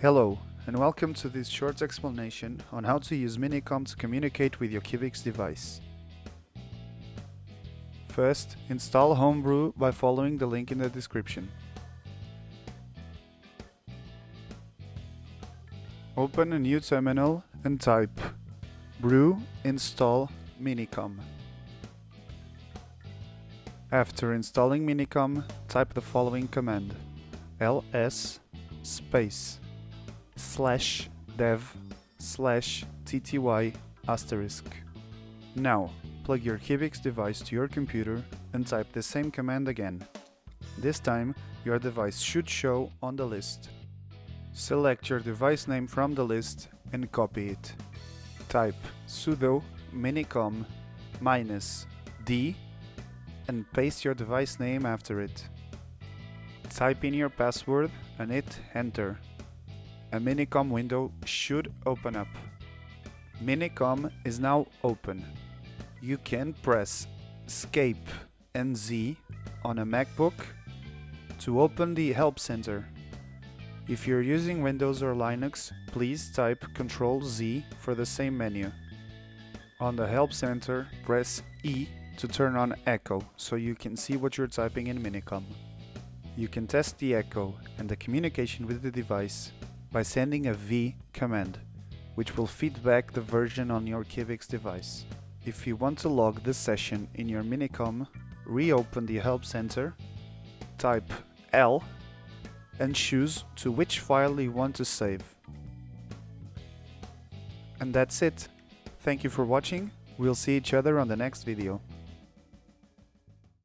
Hello, and welcome to this short explanation on how to use Minicom to communicate with your Cubix device. First, install Homebrew by following the link in the description. Open a new terminal and type brew install Minicom. After installing Minicom, type the following command ls space slash dev slash tty asterisk. Now, plug your Cubix device to your computer and type the same command again. This time, your device should show on the list. Select your device name from the list and copy it. Type sudo minicom minus d and paste your device name after it. Type in your password and hit enter. A Minicom window should open up. Minicom is now open. You can press Escape and Z on a MacBook to open the Help Center. If you're using Windows or Linux, please type Ctrl Z for the same menu. On the Help Center, press E to turn on Echo so you can see what you're typing in Minicom. You can test the echo and the communication with the device by sending a V command, which will feed back the version on your Cubix device. If you want to log this session in your Minicom, reopen the Help Center, type L and choose to which file you want to save. And that's it. Thank you for watching, we'll see each other on the next video.